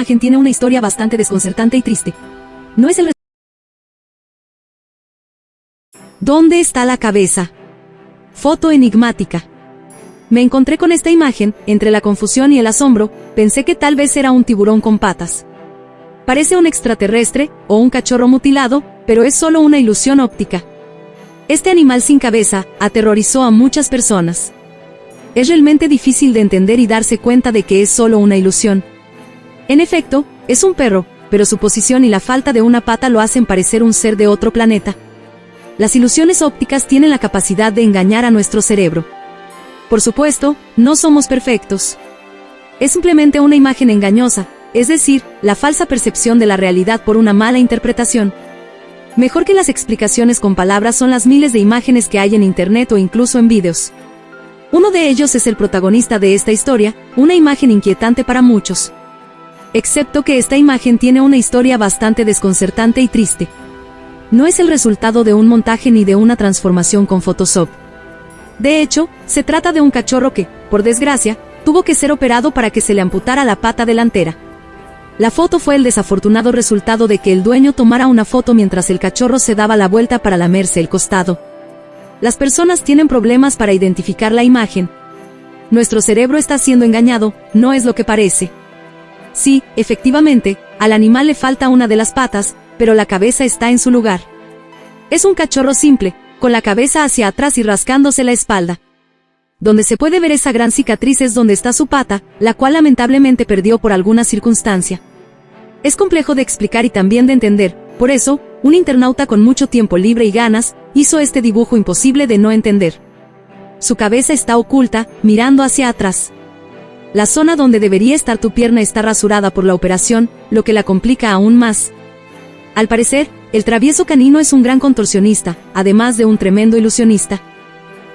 imagen tiene una historia bastante desconcertante y triste. No es el... ¿Dónde está la cabeza? Foto enigmática. Me encontré con esta imagen, entre la confusión y el asombro, pensé que tal vez era un tiburón con patas. Parece un extraterrestre, o un cachorro mutilado, pero es solo una ilusión óptica. Este animal sin cabeza aterrorizó a muchas personas. Es realmente difícil de entender y darse cuenta de que es solo una ilusión. En efecto, es un perro, pero su posición y la falta de una pata lo hacen parecer un ser de otro planeta. Las ilusiones ópticas tienen la capacidad de engañar a nuestro cerebro. Por supuesto, no somos perfectos. Es simplemente una imagen engañosa, es decir, la falsa percepción de la realidad por una mala interpretación. Mejor que las explicaciones con palabras son las miles de imágenes que hay en Internet o incluso en vídeos. Uno de ellos es el protagonista de esta historia, una imagen inquietante para muchos. Excepto que esta imagen tiene una historia bastante desconcertante y triste. No es el resultado de un montaje ni de una transformación con Photoshop. De hecho, se trata de un cachorro que, por desgracia, tuvo que ser operado para que se le amputara la pata delantera. La foto fue el desafortunado resultado de que el dueño tomara una foto mientras el cachorro se daba la vuelta para lamerse el costado. Las personas tienen problemas para identificar la imagen. Nuestro cerebro está siendo engañado, no es lo que parece. Sí, efectivamente, al animal le falta una de las patas, pero la cabeza está en su lugar. Es un cachorro simple, con la cabeza hacia atrás y rascándose la espalda. Donde se puede ver esa gran cicatriz es donde está su pata, la cual lamentablemente perdió por alguna circunstancia. Es complejo de explicar y también de entender, por eso, un internauta con mucho tiempo libre y ganas, hizo este dibujo imposible de no entender. Su cabeza está oculta, mirando hacia atrás. La zona donde debería estar tu pierna está rasurada por la operación, lo que la complica aún más. Al parecer, el travieso canino es un gran contorsionista, además de un tremendo ilusionista.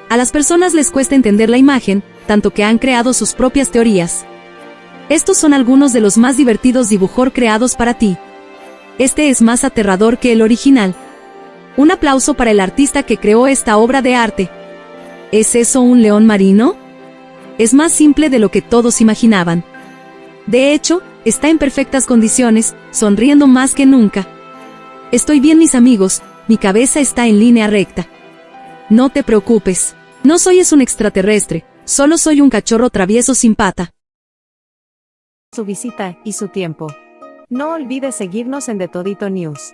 A las personas les cuesta entender la imagen, tanto que han creado sus propias teorías. Estos son algunos de los más divertidos dibujos creados para ti. Este es más aterrador que el original. Un aplauso para el artista que creó esta obra de arte. ¿Es eso un león marino? Es más simple de lo que todos imaginaban. De hecho, está en perfectas condiciones, sonriendo más que nunca. Estoy bien mis amigos, mi cabeza está en línea recta. No te preocupes. No soy es un extraterrestre, solo soy un cachorro travieso sin pata. su visita y su tiempo. No olvides seguirnos en The Todito News.